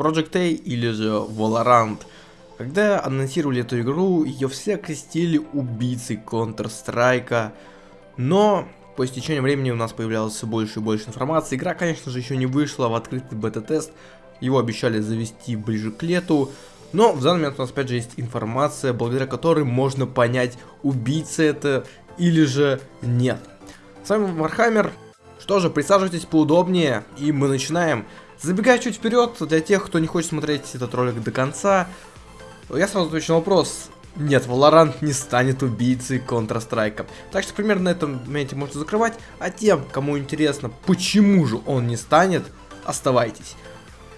Project A или же Valorant. Когда анонсировали эту игру, ее все крестили убийцей Counter-Strike, но по истечению времени у нас появлялось все больше и больше информации. Игра, конечно же, еще не вышла в открытый бета-тест, его обещали завести ближе к лету, но в данный момент у нас опять же есть информация, благодаря которой можно понять, убийца это или же нет. С вами Вархаммер. Что же, присаживайтесь поудобнее, и мы начинаем. Забегая чуть вперед, для тех, кто не хочет смотреть этот ролик до конца, я сразу отвечу на вопрос. Нет, Valorant не станет убийцей Counter-Strike. Так что примерно на этом моменте можете закрывать. А тем, кому интересно, почему же он не станет, оставайтесь.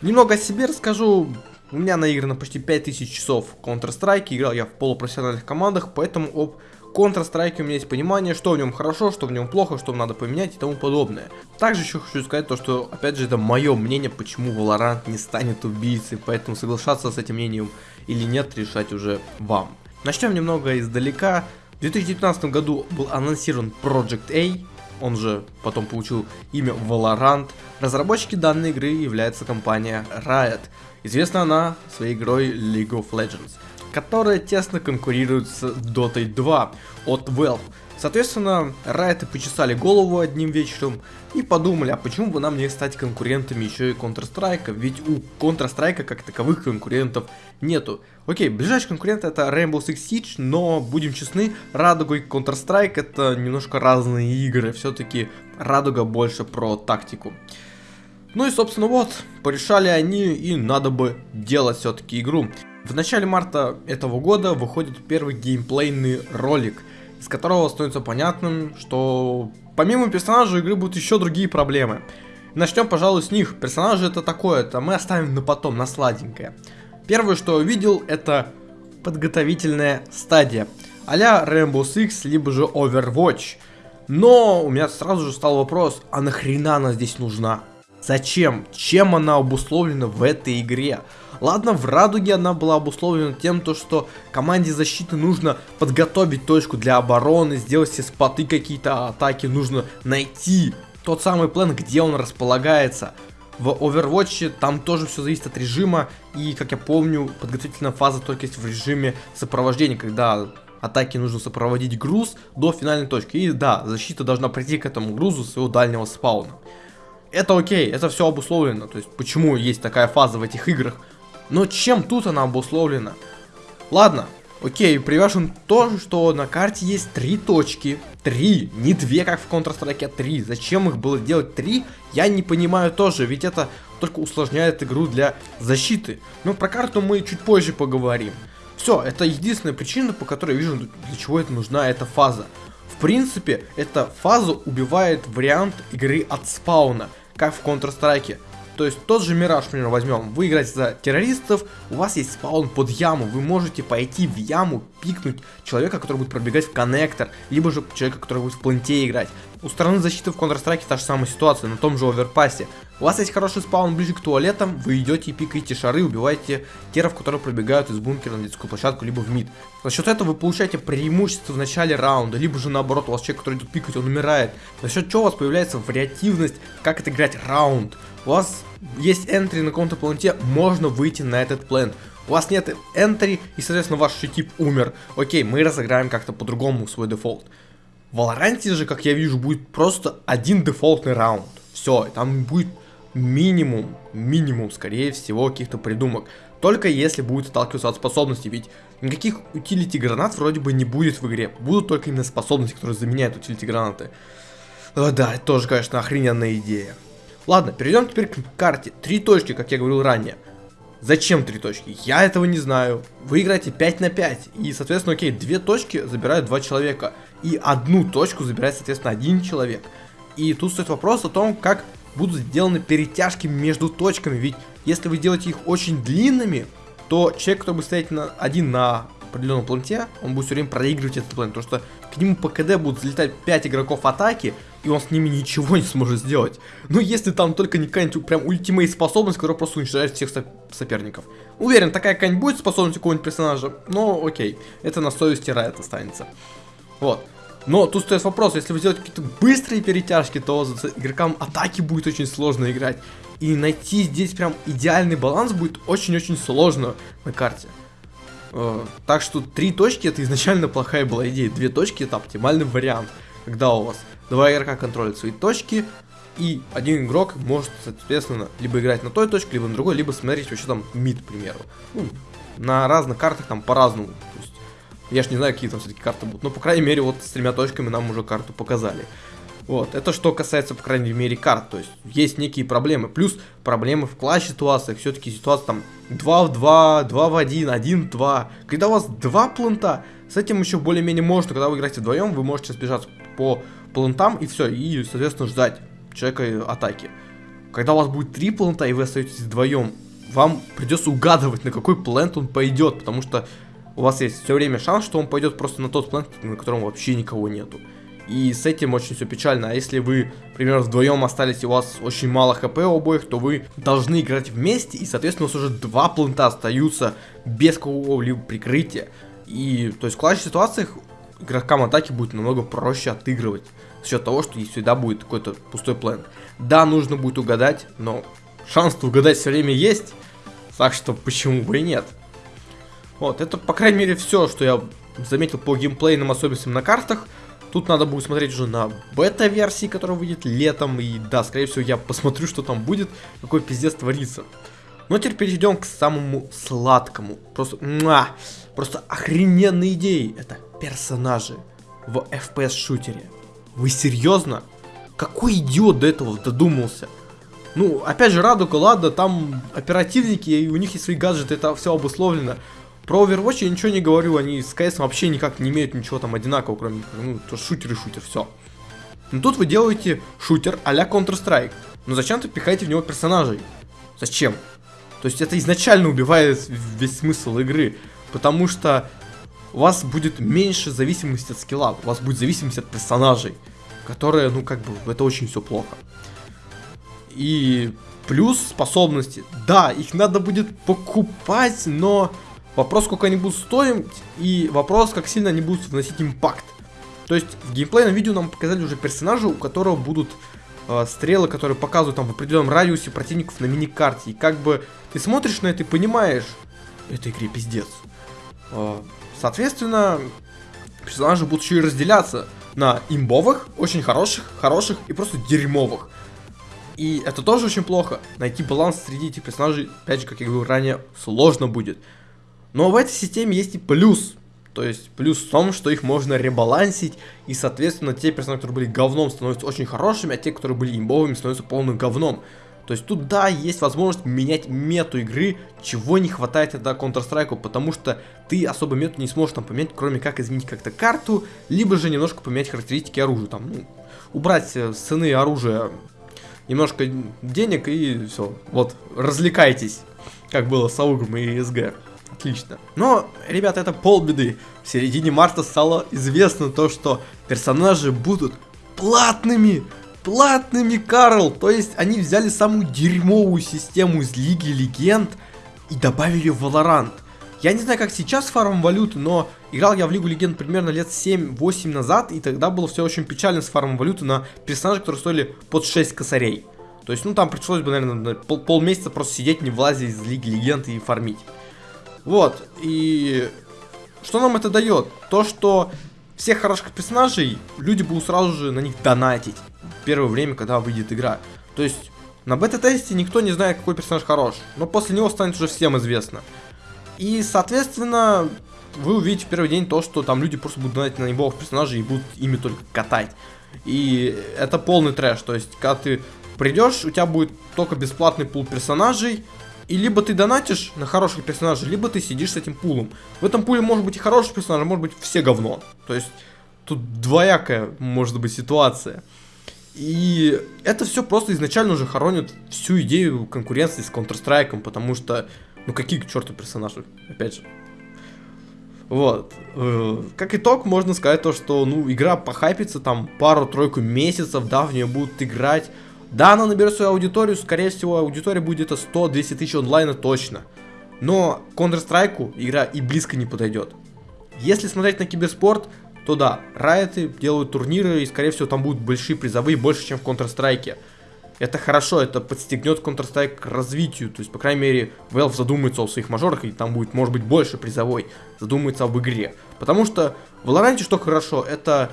Немного о себе расскажу. У меня наиграно почти 5000 часов Counter-Strike, играл я в полупрофессиональных командах, поэтому об Counter-Strike у меня есть понимание, что в нем хорошо, что в нем плохо, что надо поменять и тому подобное. Также еще хочу сказать то, что, опять же, это мое мнение, почему Valorant не станет убийцей, поэтому соглашаться с этим мнением или нет, решать уже вам. Начнем немного издалека. В 2019 году был анонсирован Project A, он же потом получил имя Valorant. Разработчики данной игры является компания Riot. Известна она своей игрой League of Legends, которая тесно конкурирует с Dota 2 от Valve. Соответственно, Riot почесали голову одним вечером и подумали, а почему бы нам не стать конкурентами еще и Counter-Strike, ведь у Counter-Strike как таковых конкурентов нету. Окей, ближайший конкурент это Rainbow Six Siege, но будем честны, Радуга и Counter-Strike это немножко разные игры, все-таки Радуга больше про тактику. Ну и собственно вот, порешали они и надо бы делать все-таки игру. В начале марта этого года выходит первый геймплейный ролик, из которого становится понятным, что помимо персонажей игры будут еще другие проблемы. Начнем, пожалуй, с них. Персонажи это такое, это мы оставим на потом, на сладенькое. Первое, что увидел, это подготовительная стадия. а-ля Rainbow Six, либо же Overwatch. Но у меня сразу же стал вопрос, а нахрена она здесь нужна? Зачем? Чем она обусловлена в этой игре? Ладно, в Радуге она была обусловлена тем, то, что команде защиты нужно подготовить точку для обороны, сделать все споты какие-то атаки, нужно найти тот самый план, где он располагается. В Overwatch там тоже все зависит от режима, и, как я помню, подготовительная фаза только есть в режиме сопровождения, когда атаке нужно сопроводить груз до финальной точки. И да, защита должна прийти к этому грузу своего дальнего спауна это окей, это все обусловлено. То есть, почему есть такая фаза в этих играх. Но чем тут она обусловлена? Ладно, окей, привяжем то, что на карте есть три точки. Три, не две, как в Counter-Strike, а три. Зачем их было делать три, я не понимаю тоже, ведь это только усложняет игру для защиты. Но про карту мы чуть позже поговорим. Все, это единственная причина, по которой я вижу, для чего это нужна эта фаза. В принципе, эта фаза убивает вариант игры от спауна как в Counter-Strike. То есть тот же Мираж, например, возьмем. Вы играете за террористов, у вас есть спаун под яму. Вы можете пойти в яму, пикнуть человека, который будет пробегать в коннектор, либо же человека, который будет в планте играть. У стороны защиты в Counter-Strike та же самая ситуация, на том же оверпассе. У вас есть хороший спаун ближе к туалетам, вы идете и пикаете шары, убиваете теров, которые пробегают из бункера на детскую площадку, либо в мид. За счет этого вы получаете преимущество в начале раунда, либо же наоборот, у вас человек, который идет пикать, он умирает. За счет чего у вас появляется вариативность, как это играть раунд у вас есть энтри на каком-то планете, можно выйти на этот план. У вас нет энтри, и, соответственно, ваш тип умер. Окей, мы разыграем как-то по-другому свой дефолт. В Валоранте же, как я вижу, будет просто один дефолтный раунд. Все, там будет минимум, минимум, скорее всего, каких-то придумок. Только если будет отталкиваться от способностей, ведь никаких утилити гранат вроде бы не будет в игре. Будут только именно способности, которые заменяют утилити гранаты. О, да, это тоже, конечно, охрененная идея. Ладно, перейдем теперь к карте. Три точки, как я говорил ранее. Зачем три точки? Я этого не знаю. Вы играете 5 на 5. И, соответственно, окей, две точки забирают два человека. И одну точку забирает, соответственно, один человек. И тут стоит вопрос о том, как будут сделаны перетяжки между точками. Ведь если вы делаете их очень длинными, то человек, который будет стоять на, один на определенном планете, он будет все время проигрывать этот план. Потому что к нему по КД будут залетать 5 игроков атаки, и он с ними ничего не сможет сделать. Ну, если там только не какая-нибудь прям ультимейт способность, которая просто уничтожает всех соперников. Уверен, такая какая-нибудь способность у какого-нибудь персонажа, но окей, это на совести Райт останется. Вот. Но тут стоит вопрос, если вы сделаете какие-то быстрые перетяжки, то игрокам атаки будет очень сложно играть. И найти здесь прям идеальный баланс будет очень-очень сложно на карте. Э, так что три точки это изначально плохая была идея. Две точки это оптимальный вариант. Когда у вас два игрока контролят свои точки, и один игрок может, соответственно, либо играть на той точке, либо на другой, либо смотреть вообще там мид, к примеру. Ну, на разных картах там по-разному. Я ж не знаю, какие там все-таки карты будут. Но, по крайней мере, вот с тремя точками нам уже карту показали. Вот, это что касается, по крайней мере, карт. То есть, есть некие проблемы. Плюс проблемы в класс-ситуациях. Все-таки ситуация там 2 в 2, 2 в 1, 1 в 2. Когда у вас два плента, с этим еще более-менее можно. Когда вы играете вдвоем, вы можете сбежать по плентам и все. И, соответственно, ждать человека атаки. Когда у вас будет три плента и вы остаетесь вдвоем, вам придется угадывать, на какой плент он пойдет, потому что у вас есть все время шанс, что он пойдет просто на тот план, на котором вообще никого нету. И с этим очень все печально. А если вы, например, вдвоем остались и у вас очень мало хп у обоих, то вы должны играть вместе, и, соответственно, у вас уже два плента остаются без какого-либо прикрытия. И, то есть, в класс-ситуациях игрокам атаки будет намного проще отыгрывать. За счет того, что всегда будет какой-то пустой план. Да, нужно будет угадать, но шанс угадать все время есть. Так что почему бы и нет. Вот, это, по крайней мере, все, что я заметил по геймплейным особенностям на картах. Тут надо будет смотреть уже на бета-версии, которая выйдет летом. И да, скорее всего, я посмотрю, что там будет, какой пиздец творится. Но теперь перейдем к самому сладкому. Просто, муа, просто охрененные идеи. Это персонажи в FPS-шутере. Вы серьезно? Какой идиот до этого додумался? Ну, опять же, Радуга, ладно, там оперативники, и у них есть свои гаджеты, это все обусловлено. Про Overwatch я ничего не говорю, они с CS вообще никак не имеют ничего там одинакового, кроме, ну, то шутер и шутер, все. Но тут вы делаете шутер а-ля Counter-Strike. Но зачем-то пихаете в него персонажей? Зачем? То есть это изначально убивает весь смысл игры. Потому что у вас будет меньше зависимости от скилла, у вас будет зависимость от персонажей. Которые, ну как бы, это очень все плохо. И плюс способности. Да, их надо будет покупать, но Вопрос, сколько они будут стоить, и вопрос, как сильно они будут вносить импакт. То есть в геймплейном видео нам показали уже персонажа, у которого будут э, стрелы, которые показывают там в определенном радиусе противников на мини-карте. И как бы ты смотришь на это и понимаешь, этой игре пиздец. Э, соответственно, персонажи будут еще и разделяться на имбовых, очень хороших, хороших и просто дерьмовых. И это тоже очень плохо. Найти баланс среди этих персонажей, опять же, как я говорил ранее, сложно будет. Но в этой системе есть и плюс. То есть плюс в том, что их можно ребалансить, и соответственно те персонажи, которые были говном, становятся очень хорошими, а те, которые были имбовыми, становятся полным говном. То есть тут да, есть возможность менять мету игры, чего не хватает тогда Counter-Strike, потому что ты особо мету не сможешь там поменять, кроме как изменить как-то карту, либо же немножко поменять характеристики оружия, там, ну, убрать э, цены оружия, немножко денег и все, вот, развлекайтесь, как было с Аугом и СГ. Отлично. Но, ребята, это полбеды. В середине марта стало известно то, что персонажи будут платными. Платными, Карл. То есть они взяли самую дерьмовую систему из Лиги Легенд и добавили в Valorant. Я не знаю, как сейчас фарм валюты, но играл я в Лигу Легенд примерно лет 7-8 назад, и тогда было все очень печально с фармом валюты на персонажей, которые стоили под 6 косарей. То есть, ну там пришлось бы, наверное, пол полмесяца просто сидеть, не влазить из Лиги Легенд и фармить. Вот, и что нам это дает? То, что всех хороших персонажей люди будут сразу же на них донатить в первое время, когда выйдет игра. То есть на бета-тесте никто не знает, какой персонаж хорош, но после него станет уже всем известно. И, соответственно, вы увидите в первый день то, что там люди просто будут донатить на небовых персонажей и будут ими только катать. И это полный трэш, то есть, когда ты придешь, у тебя будет только бесплатный пул персонажей, и либо ты донатишь на хороших персонажей, либо ты сидишь с этим пулом. В этом пуле может быть и хороший персонаж, а может быть все говно. То есть тут двоякая может быть ситуация. И это все просто изначально уже хоронит всю идею конкуренции с Counter-Strike, потому что, ну какие к черту персонажи, опять же. Вот. Э, как итог, можно сказать то, что, ну, игра похайпится там пару-тройку месяцев, да, в нее будут играть да, она наберет свою аудиторию, скорее всего, аудитория будет это 100-200 тысяч онлайна точно. Но Counter-Strike игра и близко не подойдет. Если смотреть на киберспорт, то да, райты делают турниры, и скорее всего там будут большие призовые, больше, чем в Counter-Strike. Это хорошо, это подстегнет Counter-Strike к развитию. То есть, по крайней мере, Valve задумается о своих мажорах, и там будет, может быть, больше призовой. Задумается об игре. Потому что в Valorant что хорошо, это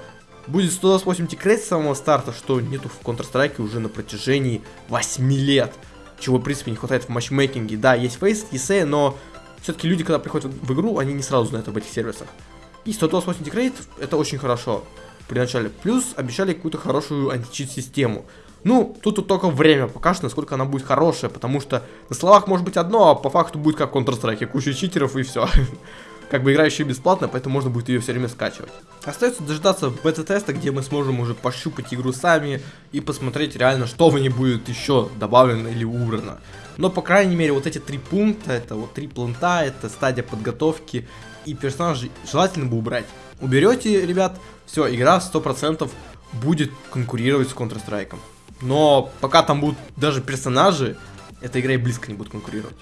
будет 128 tickrate с самого старта, что нету в Counter-Strike уже на протяжении 8 лет. Чего, в принципе, не хватает в матчмейкинге. Да, есть FACEIT, ESEA, но все-таки люди, когда приходят в игру, они не сразу знают об этих сервисах. И 128 tickrate это очень хорошо при начале. Плюс обещали какую-то хорошую античит-систему. Ну, тут, тут только время покажет, насколько она будет хорошая, потому что на словах может быть одно, а по факту будет как Counter-Strike, куча читеров и все. как бы играющая бесплатно, поэтому можно будет ее все время скачивать. Остается дождаться бета-теста, где мы сможем уже пощупать игру сами и посмотреть реально, что в ней будет еще добавлено или убрано. Но, по крайней мере, вот эти три пункта, это вот три планта, это стадия подготовки и персонажей желательно бы убрать. Уберете, ребят, все, игра 100% будет конкурировать с Counter-Strike. Но пока там будут даже персонажи, эта игра и близко не будет конкурировать.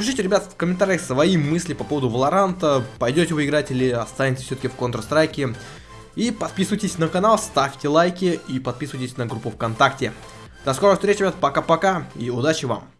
Пишите, ребят, в комментариях свои мысли по поводу Валоранта, пойдете вы играть или останетесь все-таки в Counter-Strike. И подписывайтесь на канал, ставьте лайки и подписывайтесь на группу ВКонтакте. До скорых встреч, ребят, пока-пока и удачи вам!